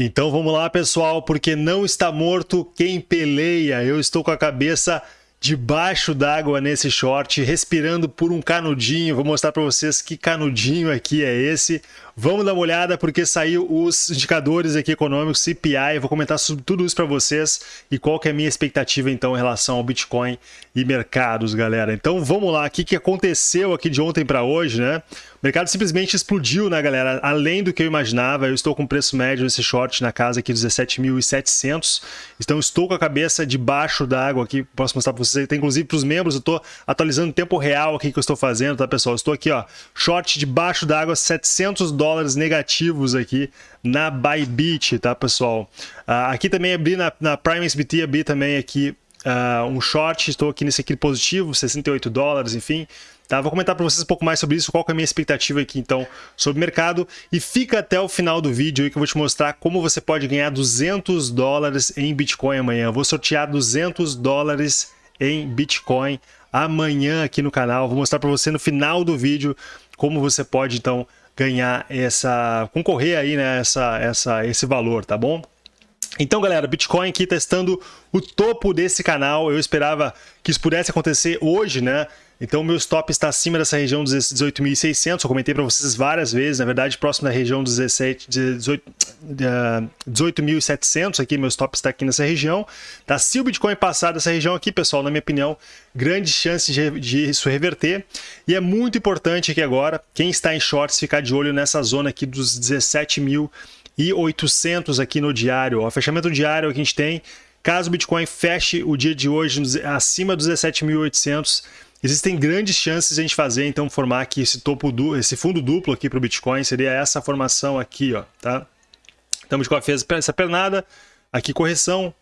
Então vamos lá, pessoal, porque não está morto quem peleia. Eu estou com a cabeça debaixo d'água nesse short, respirando por um canudinho. Vou mostrar para vocês que canudinho aqui é esse. Vamos dar uma olhada porque saiu os indicadores aqui econômicos, CPI, vou comentar sobre tudo isso para vocês e qual que é a minha expectativa então em relação ao Bitcoin e mercados, galera. Então vamos lá, o que, que aconteceu aqui de ontem para hoje, né? O mercado simplesmente explodiu, né, galera? Além do que eu imaginava, eu estou com preço médio nesse short na casa aqui 17.700. Então estou com a cabeça debaixo da água aqui, posso mostrar para vocês, tem inclusive para os membros, eu estou atualizando o tempo real aqui que eu estou fazendo, tá, pessoal? Eu estou aqui, ó, short debaixo da água, 700 dólares dólares negativos aqui na Bybit, tá, pessoal? Uh, aqui também abri na, na Prime SBT, abri também aqui uh, um short, estou aqui nesse aqui positivo, 68 dólares, enfim. Tá, vou comentar para vocês um pouco mais sobre isso, qual é a minha expectativa aqui então sobre o mercado e fica até o final do vídeo aí que eu vou te mostrar como você pode ganhar 200 dólares em Bitcoin amanhã. Eu vou sortear 200 dólares em Bitcoin amanhã aqui no canal. Vou mostrar para você no final do vídeo como você pode então ganhar essa, concorrer aí, né, essa, essa, esse valor, tá bom? Então, galera, Bitcoin aqui testando o topo desse canal. Eu esperava que isso pudesse acontecer hoje, né? Então, o meu stop está acima dessa região dos 18.600. Eu comentei para vocês várias vezes, na verdade, próximo da região dos 18.700. Aqui, meu stop está aqui nessa região. Tá? Se o Bitcoin passar dessa região aqui, pessoal, na minha opinião, grande chance de, de isso reverter. E é muito importante aqui agora, quem está em shorts, ficar de olho nessa zona aqui dos 17.800 aqui no diário. O fechamento diário que a gente tem, caso o Bitcoin feche o dia de hoje acima dos 17.800, Existem grandes chances de a gente fazer, então, formar aqui esse topo du esse fundo duplo aqui para o Bitcoin, seria essa formação aqui, ó, tá? Então, o Bitcoin fez essa pernada, aqui correção,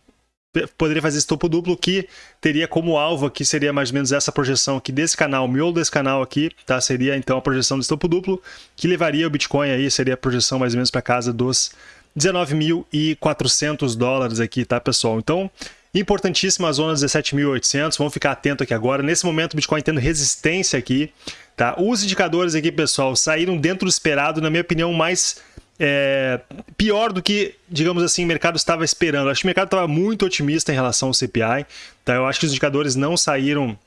poderia fazer esse topo duplo que teria como alvo aqui, seria mais ou menos essa projeção aqui desse canal, o miolo desse canal aqui, tá? Seria então a projeção desse topo duplo, que levaria o Bitcoin aí, seria a projeção mais ou menos para casa dos 19.400 dólares aqui, tá, pessoal? Então, Importantíssima zona 17.800, vamos ficar atento aqui agora. Nesse momento o Bitcoin tendo resistência aqui, tá? Os indicadores aqui, pessoal, saíram dentro do esperado, na minha opinião, mais é, pior do que, digamos assim, o mercado estava esperando. Acho que o mercado estava muito otimista em relação ao CPI, tá? Eu acho que os indicadores não saíram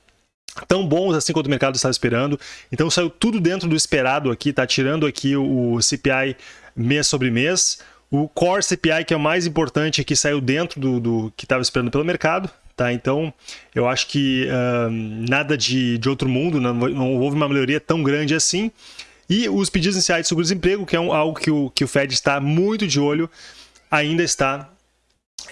tão bons assim quanto o mercado estava esperando. Então saiu tudo dentro do esperado aqui, tá tirando aqui o CPI mês sobre mês. O Core CPI, que é o mais importante, que saiu dentro do, do que estava esperando pelo mercado. Tá? Então, eu acho que uh, nada de, de outro mundo, não, não, houve uma melhoria tão grande assim. E os pedidos iniciais de seguro-desemprego, que é um, algo que o, que o Fed está muito de olho, ainda está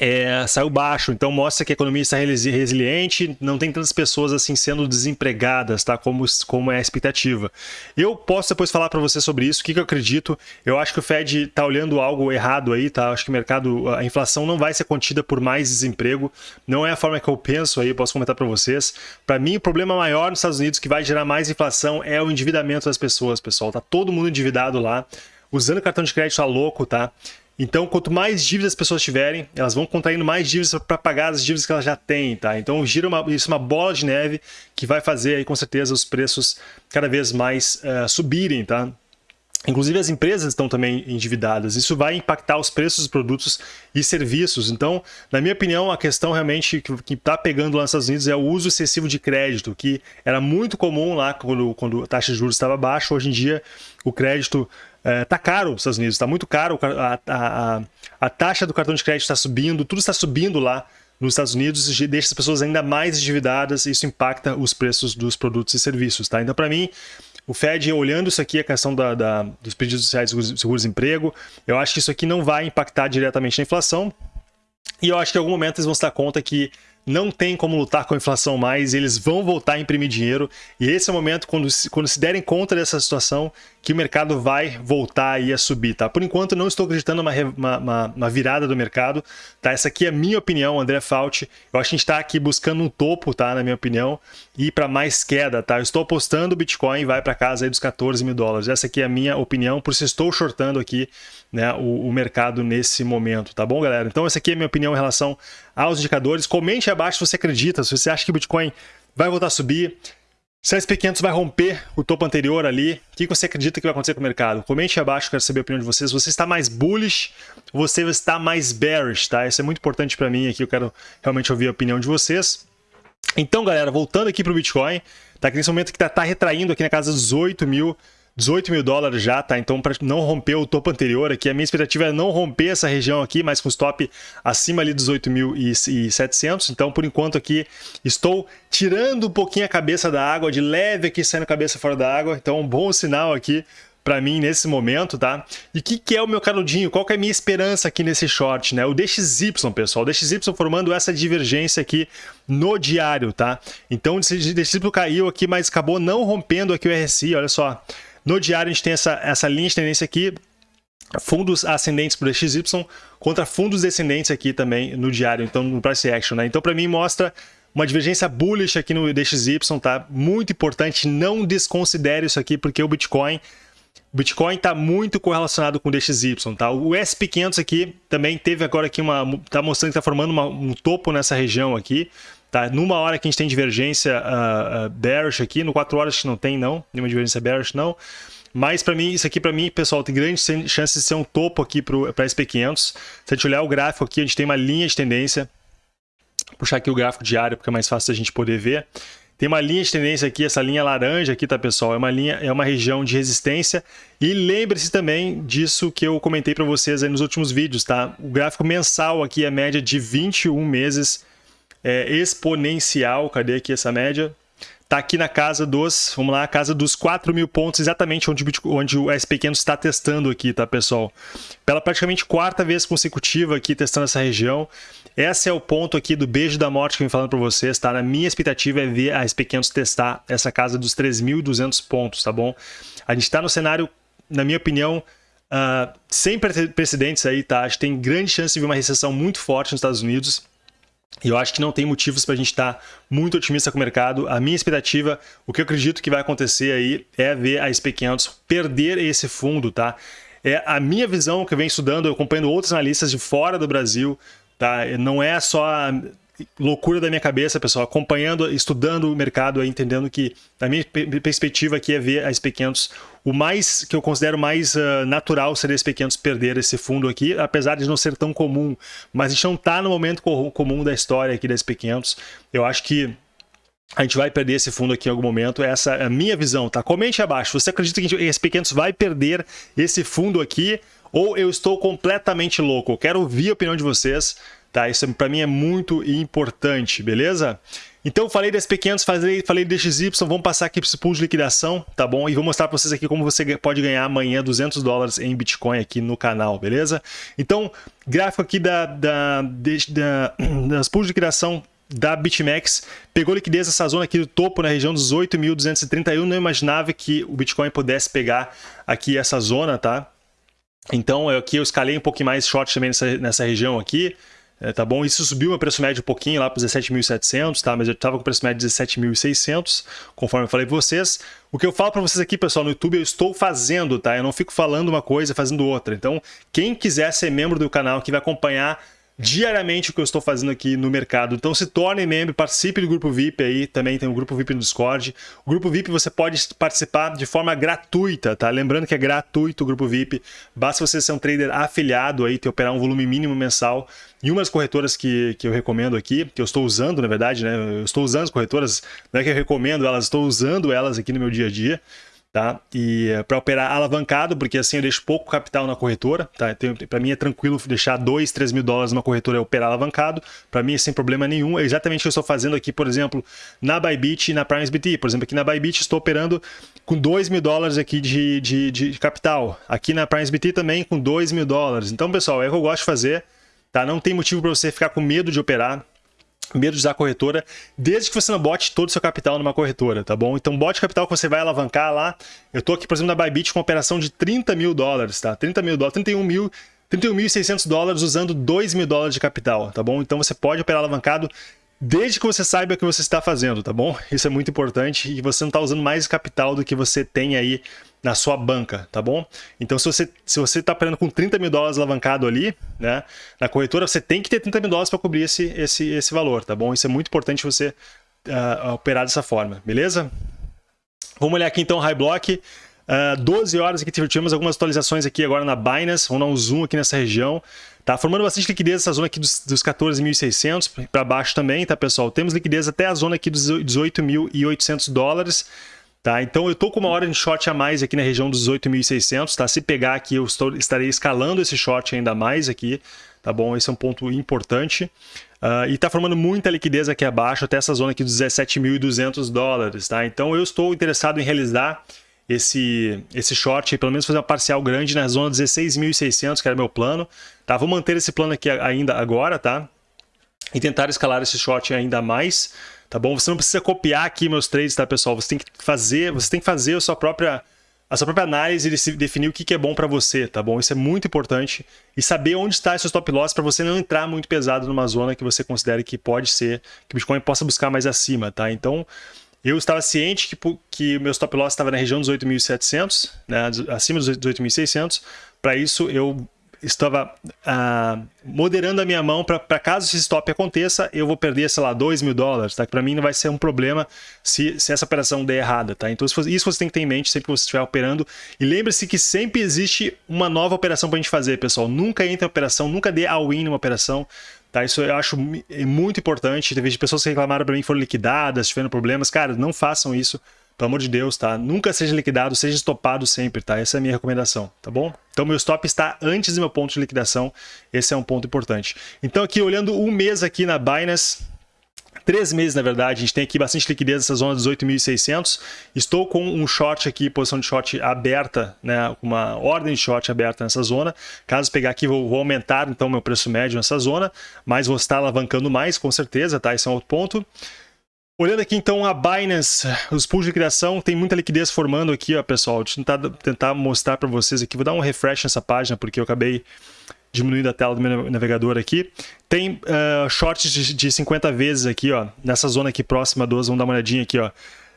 é, saiu baixo, então mostra que a economia está resiliente, não tem tantas pessoas assim sendo desempregadas, tá? Como, como é a expectativa. Eu posso depois falar para você sobre isso, o que, que eu acredito. Eu acho que o Fed está olhando algo errado aí, tá? Acho que o mercado, a inflação não vai ser contida por mais desemprego, não é a forma que eu penso aí, posso comentar para vocês. Para mim, o problema maior nos Estados Unidos que vai gerar mais inflação é o endividamento das pessoas, pessoal. Tá todo mundo endividado lá, usando cartão de crédito a louco, tá? Então, quanto mais dívidas as pessoas tiverem, elas vão contraindo mais dívidas para pagar as dívidas que elas já têm, tá? Então, gira uma, isso é uma bola de neve que vai fazer aí, com certeza, os preços cada vez mais uh, subirem, tá? Inclusive as empresas estão também endividadas, isso vai impactar os preços dos produtos e serviços. Então, na minha opinião, a questão realmente que está pegando lá nos Estados Unidos é o uso excessivo de crédito, que era muito comum lá quando, quando a taxa de juros estava baixa. Hoje em dia, o crédito é, caro nos Estados Unidos, está muito caro, a, a, a, taxa do cartão de crédito está subindo, tudo está subindo lá nos Estados Unidos e deixa as pessoas ainda mais endividadas e isso impacta os preços dos produtos e serviços. Tá? Então, para mim, o Fed, olhando isso aqui, a questão da, da, dos pedidos sociais de seguro-desemprego, eu acho que isso aqui não vai impactar diretamente na inflação. E eu acho que em algum momento eles vão se dar conta que não tem como lutar com a inflação mais, eles vão voltar a imprimir dinheiro. E esse é o momento, quando, quando se derem conta dessa situação, que o mercado vai voltar aí a subir, tá? Por enquanto, não estou acreditando numa uma, uma, virada do mercado, tá? Essa aqui é a minha opinião, André Fauci. Eu acho que a gente está aqui buscando um topo, tá? Na minha opinião, e para mais queda, tá? Eu estou apostando o Bitcoin vai para casa aí dos 14 mil dólares. Essa aqui é a minha opinião, por isso estou shortando aqui né, o, o mercado nesse momento, tá bom, galera? Então, essa aqui é a minha opinião em relação aos indicadores. Comente abaixo se você acredita, se você acha que o Bitcoin vai voltar a subir, Se a SP500 vai romper o topo anterior ali, o que você acredita que vai acontecer com o mercado? Comente abaixo, quero saber a opinião de vocês. Você está mais bullish ou você está mais bearish, tá? Isso é muito importante para mim aqui, eu quero realmente ouvir a opinião de vocês. Então, galera, voltando aqui para o Bitcoin, tá? Que nesse momento que tá, tá retraindo aqui na casa dos 8 mil 18 mil dólares já, tá? Então, para não romper o topo anterior aqui, a minha expectativa é não romper essa região aqui, mas com stop acima ali dos 8.700. Então, por enquanto aqui, estou tirando um pouquinho a cabeça da água, de leve aqui, saindo a cabeça fora da água. Então, um bom sinal aqui para mim nesse momento, tá? E o que, que é o meu canudinho? Qual que é a minha esperança aqui nesse short, né? O DXY, pessoal. O DXY formando essa divergência aqui no diário, tá? Então, o DXY caiu aqui, mas acabou não rompendo aqui o RSI, olha só. No diário a gente tem essa, essa linha de tendência aqui, fundos ascendentes para o DXY contra fundos descendentes aqui também no diário, então no price action, né? Então para mim mostra uma divergência bullish aqui no DXY, tá? Muito importante, não desconsidere isso aqui porque o Bitcoin Bitcoin está muito correlacionado com o DXY, tá? O SP500 aqui também teve agora aqui uma tá mostrando que está formando uma, um topo nessa região aqui, Tá? Numa hora que a gente tem divergência uh, uh, bearish aqui, no 4 horas que não tem não, nenhuma divergência bearish não. Mas para mim, isso aqui para mim, pessoal, tem grandes chances de ser um topo aqui para SP500. Se a gente olhar o gráfico aqui, a gente tem uma linha de tendência. Vou puxar aqui o gráfico diário, porque é mais fácil a gente poder ver. Tem uma linha de tendência aqui, essa linha laranja aqui, tá, pessoal? É uma linha, é uma região de resistência. E lembre-se também disso que eu comentei para vocês nos últimos vídeos, tá? O gráfico mensal aqui é média de 21 meses é, exponencial. Cadê aqui essa média? Está aqui na casa dos, vamos lá, casa dos 4 mil pontos, exatamente onde, onde o SP500 está testando aqui, tá, pessoal? Pela praticamente quarta vez consecutiva aqui testando essa região. Esse é o ponto aqui do beijo da morte que eu vim falando para vocês, tá? Na minha expectativa é ver a SP500 testar essa casa dos 3.200 pontos, tá bom? A gente está no cenário, na minha opinião, uh, sem precedentes aí, tá? A gente tem grande chance de ver uma recessão muito forte nos Estados Unidos. E eu acho que não tem motivos para a gente estar tá muito otimista com o mercado. A minha expectativa, o que eu acredito que vai acontecer aí é ver a SP500 perder esse fundo, tá? É a minha visão que eu venho estudando, eu acompanhando outros analistas de fora do Brasil, tá? Não é só loucura da minha cabeça, pessoal, acompanhando, estudando o mercado, entendendo que a minha perspectiva aqui é ver a SP500, o mais que eu considero mais uh, natural seria a SP500 perder esse fundo aqui, apesar de não ser tão comum, mas a gente não está no momento comum da história aqui da SP500, eu acho que a gente vai perder esse fundo aqui em algum momento, essa é a minha visão, tá? Comente abaixo, você acredita que a SP500 vai perder esse fundo aqui ou eu estou completamente louco? Eu quero ouvir a opinião de vocês, Tá? Isso para mim é muito importante, beleza? Então falei das pequenas, falei, falei DXY, vamos passar aqui para esse pool de liquidação, tá bom? E vou mostrar para vocês aqui como você pode ganhar amanhã 200 dólares em Bitcoin aqui no canal, beleza? Então, gráfico aqui da, da, da, das pools de liquidação da BitMEX, pegou liquidez nessa zona aqui do topo, na região dos 8.230, eu não imaginava que o Bitcoin pudesse pegar aqui essa zona, tá? Então aqui eu escalei um pouquinho mais short também nessa, nessa região aqui, é, tá bom? Isso subiu meu preço médio um pouquinho lá para 17.700, tá? Mas eu estava com o preço médio de 17.600, conforme eu falei para vocês. O que eu falo para vocês aqui, pessoal, no YouTube, eu estou fazendo, tá? Eu não fico falando uma coisa fazendo outra. Então, quem quiser ser membro do canal, que vai acompanhar diariamente o que eu estou fazendo aqui no mercado. Então se torne membro, participe do grupo VIP aí, também tem um grupo VIP no Discord. O grupo VIP você pode participar de forma gratuita, tá? Lembrando que é gratuito o grupo VIP, basta você ser um trader afiliado aí, ter operar um volume mínimo mensal. E umas corretoras que, que eu recomendo aqui, que eu estou usando na verdade, né? Eu estou usando as corretoras, não é que eu recomendo elas, estou usando elas aqui no meu dia a dia tá? E é, para operar alavancado, porque assim eu deixo pouco capital na corretora, tá? Para mim é tranquilo deixar 2, 3 mil dólares numa corretora e operar alavancado, para mim é sem problema nenhum. É exatamente o que eu estou fazendo aqui, por exemplo, na Bybit e na PrimesBT. Por exemplo, aqui na Bybit estou operando com 2 mil dólares aqui de, de, de capital. Aqui na PrimesBT também com 2 mil dólares. Então, pessoal, é o que eu gosto de fazer, tá? Não tem motivo para você ficar com medo de operar medo de usar corretora, desde que você não bote todo o seu capital numa corretora, tá bom? Então bote capital que você vai alavancar lá. Eu tô aqui, por exemplo, na Bybit com uma operação de 30 mil dólares, tá? 30 mil dólares, 31 mil 31.600 dólares usando 2 mil dólares de capital, tá bom? Então você pode operar alavancado desde que você saiba o que você está fazendo, tá bom? Isso é muito importante e você não está usando mais capital do que você tem aí na sua banca, tá bom? Então, se você se você está operando com 30 mil dólares alavancado ali, né, na corretora, você tem que ter 30 mil dólares para cobrir esse, esse, esse valor, tá bom? Isso é muito importante você uh, operar dessa forma, beleza? Vamos olhar aqui então High Block. Uh, 12 horas aqui, tivemos algumas atualizações aqui agora na Binance, vamos dar um zoom aqui nessa região. Tá formando bastante liquidez essa zona aqui dos, dos 14.600 para baixo também, tá pessoal? Temos liquidez até a zona aqui dos 18.800 dólares. Tá, então eu estou com uma hora de short a mais aqui na região dos 18.600, tá? Se pegar aqui, eu estou, estarei escalando esse short ainda mais aqui, tá bom? Esse é um ponto importante. Uh, e está formando muita liquidez aqui abaixo, até essa zona aqui dos 17.200 dólares, tá? Então eu estou interessado em realizar esse, esse short, pelo menos fazer uma parcial grande na zona 16.600, que era meu plano, tá? Vou manter esse plano aqui ainda agora, tá? E tentar escalar esse short ainda mais, tá bom? Você não precisa copiar aqui meus trades, tá, pessoal? Você tem que fazer, você tem que fazer a sua própria a sua própria análise e definir o que é bom para você, tá bom? Isso é muito importante. E saber onde está seu stop loss para você não entrar muito pesado numa zona que você considere que pode ser, que o Bitcoin possa buscar mais acima, tá? Então, eu estava ciente que, que meu stop loss estava na região dos 8.700, né, acima dos 8.600. Para isso, eu estava ah, moderando a minha mão para caso esse stop aconteça, eu vou perder, sei lá, 2 mil dólares, tá? Para mim não vai ser um problema se, se essa operação der errada, tá? Então isso você tem que ter em mente sempre que você estiver operando. E lembre-se que sempre existe uma nova operação para a gente fazer, pessoal. Nunca entre em operação, nunca dê all-in numa operação. Tá, isso eu acho muito importante. Teve pessoas que reclamaram para mim foram liquidadas, tiveram problemas. Cara, não façam isso. Pelo amor de Deus, tá? Nunca seja liquidado, seja estopado sempre, tá? Essa é a minha recomendação, tá bom? Então, meu stop está antes do meu ponto de liquidação. Esse é um ponto importante. Então, aqui, olhando um mês aqui na Binance, três meses, na verdade. A gente tem aqui bastante liquidez nessa zona dos 8.600. Estou com um short aqui, posição de short aberta, né, uma ordem de short aberta nessa zona. Caso pegar aqui, vou, vou aumentar então meu preço médio nessa zona, mas vou estar alavancando mais, com certeza, tá? Esse é um outro ponto. Olhando aqui então a Binance, os pools de criação, tem muita liquidez formando aqui, ó, pessoal. Deixa eu tentar, tentar mostrar para vocês aqui. Vou dar um refresh nessa página, porque eu acabei diminuindo a tela do meu navegador aqui. Tem uh, shorts de, de 50 vezes aqui, ó, nessa zona aqui próxima dos, vamos dar uma olhadinha aqui, ó.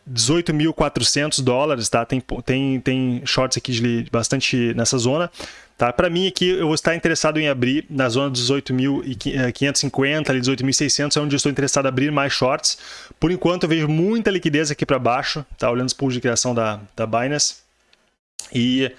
18.400 dólares, tá? Tem, tem, tem shorts aqui de, bastante nessa zona. Tá? Para mim aqui, eu vou estar interessado em abrir na zona dos 18.550, ali 18.600, é onde eu estou interessado em abrir mais shorts. Por enquanto, eu vejo muita liquidez aqui para baixo, tá? olhando os pools de criação da, da Binance. E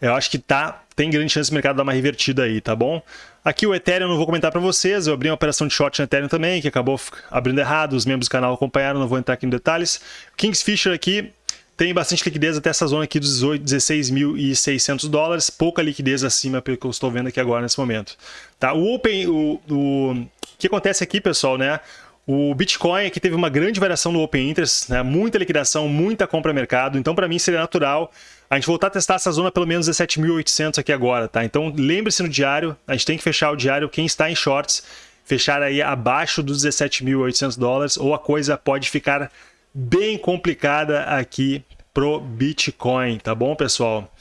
eu acho que tá, tem grande chance do mercado dar uma revertida aí, tá bom? Aqui o Ethereum eu não vou comentar para vocês, eu abri uma operação de short no Ethereum também, que acabou abrindo errado, os membros do canal acompanharam, não vou entrar aqui em detalhes. Kingsfisher aqui, tem bastante liquidez até essa zona aqui dos 16.600 dólares, pouca liquidez acima pelo que eu estou vendo aqui agora nesse momento. Tá? O Open, o, o, o que acontece aqui, pessoal, né? O Bitcoin aqui teve uma grande variação no Open Interest, né? muita liquidação, muita compra mercado, então para mim seria natural a gente voltar a testar essa zona pelo menos 17.800 aqui agora, tá? Então lembre-se no diário, a gente tem que fechar o diário, quem está em shorts, fechar aí abaixo dos 17.800 dólares ou a coisa pode ficar bem complicada aqui pro Bitcoin, tá bom, pessoal?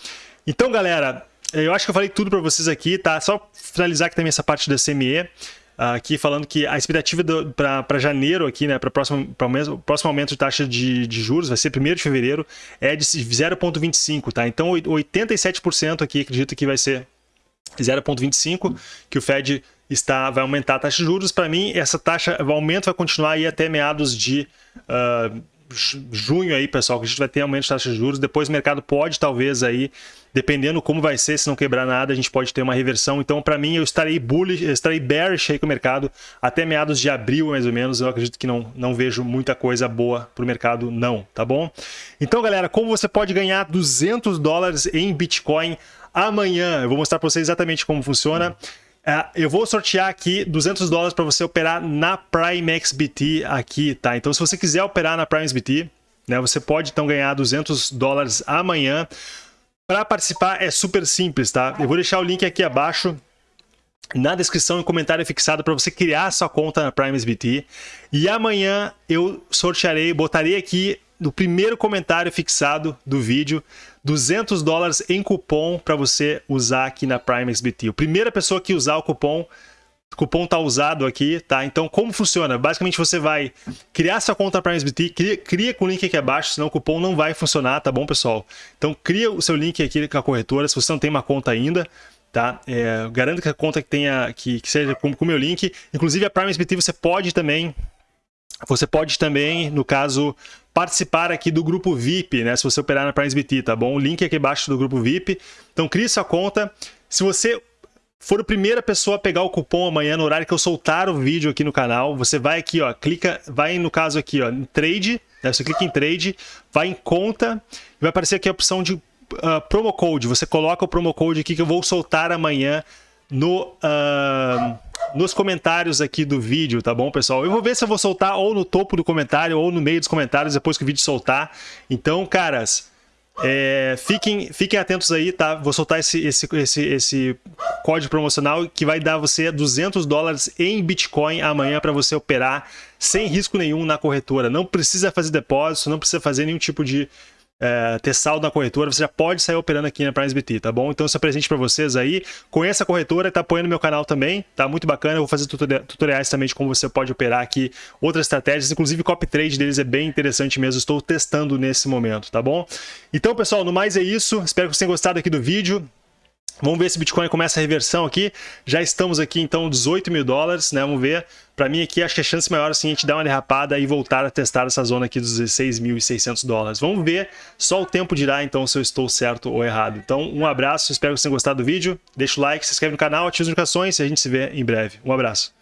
Então, galera, eu acho que eu falei tudo para vocês aqui, tá? Só finalizar aqui também essa parte da CME, aqui falando que a expectativa para janeiro aqui, né, para o próximo, o próximo aumento de taxa de, de, juros, vai ser 1 de fevereiro, é de 0,25, tá? Então, 87% aqui acredito que vai ser 0,25, que o Fed está, vai aumentar a taxa de juros. Para mim, essa taxa, o aumento vai continuar aí até meados de... Uh, junho aí, pessoal, que a gente vai ter aumento de taxa de juros. Depois o mercado pode, talvez, aí, dependendo como vai ser, se não quebrar nada, a gente pode ter uma reversão. Então, para mim, eu estarei bullish, eu estarei bearish aí com o mercado até meados de abril, mais ou menos. Eu acredito que não, não vejo muita coisa boa para o mercado, não, tá bom? Então, galera, como você pode ganhar 200 dólares em Bitcoin amanhã? Eu vou mostrar para vocês exatamente como funciona. É, eu vou sortear aqui 200 dólares para você operar na Prime XBT aqui, tá? Então, se você quiser operar na Prime XBT, né, você pode então ganhar 200 dólares amanhã. Para participar é super simples, tá? Eu vou deixar o link aqui abaixo na descrição e comentário fixado para você criar sua conta na Prime SBT. E amanhã eu sortearei, botarei aqui no primeiro comentário fixado do vídeo 200 dólares em cupom para você usar aqui na Prime XBT. A primeira pessoa que usar o cupom, o cupom está usado aqui, tá? Então, como funciona? Basicamente, você vai criar sua conta Prime XBT, cria, cria com o link aqui abaixo, senão o cupom não vai funcionar, tá bom, pessoal? Então, cria o seu link aqui com a corretora, se você não tem uma conta ainda, tá? É, garanto que a conta que tenha, que, que seja com o meu link. Inclusive, a Prime XBT você pode também você pode também, no caso, participar aqui do grupo VIP, né? Se você operar na PrimeSBT, tá bom? O link aqui embaixo do grupo VIP. Então, crie sua conta. Se você for a primeira pessoa a pegar o cupom amanhã no horário que eu soltar o vídeo aqui no canal, você vai aqui, ó, clica, vai no caso aqui, ó, em trade, né? Você clica em trade, vai em conta, e vai aparecer aqui a opção de uh, promo code. Você coloca o promo code aqui que eu vou soltar amanhã no, uh, nos comentários aqui do vídeo, tá bom, pessoal? Eu vou ver se eu vou soltar ou no topo do comentário ou no meio dos comentários depois que o vídeo soltar. Então, caras, é, fiquem, fiquem atentos aí, tá? Vou soltar esse, esse, esse, esse código promocional que vai dar você 200 dólares em Bitcoin amanhã para você operar sem risco nenhum na corretora. Não precisa fazer depósito, não precisa fazer nenhum tipo de é, ter saldo na corretora, você já pode sair operando aqui na PrimeSBT, tá bom? Então esse é presente para vocês aí. Conheça a corretora, tá apoiando meu canal também, tá muito bacana. Eu vou fazer tutoriais também de como você pode operar aqui outras estratégias, inclusive copy trade deles é bem interessante mesmo, estou testando nesse momento, tá bom? Então pessoal, no mais é isso, espero que vocês tenham gostado aqui do vídeo. Vamos ver se o Bitcoin começa a reversão aqui. Já estamos aqui, então, 18 mil dólares, né? Vamos ver. Para mim aqui, acho que a chance maior assim, a gente dar uma derrapada e voltar a testar essa zona aqui dos 16.600 dólares. Vamos ver. Só o tempo dirá, então, se eu estou certo ou errado. Então, um abraço. Espero que vocês tenham gostado do vídeo. Deixa o like, se inscreve no canal, ativa as notificações e a gente se vê em breve. Um abraço.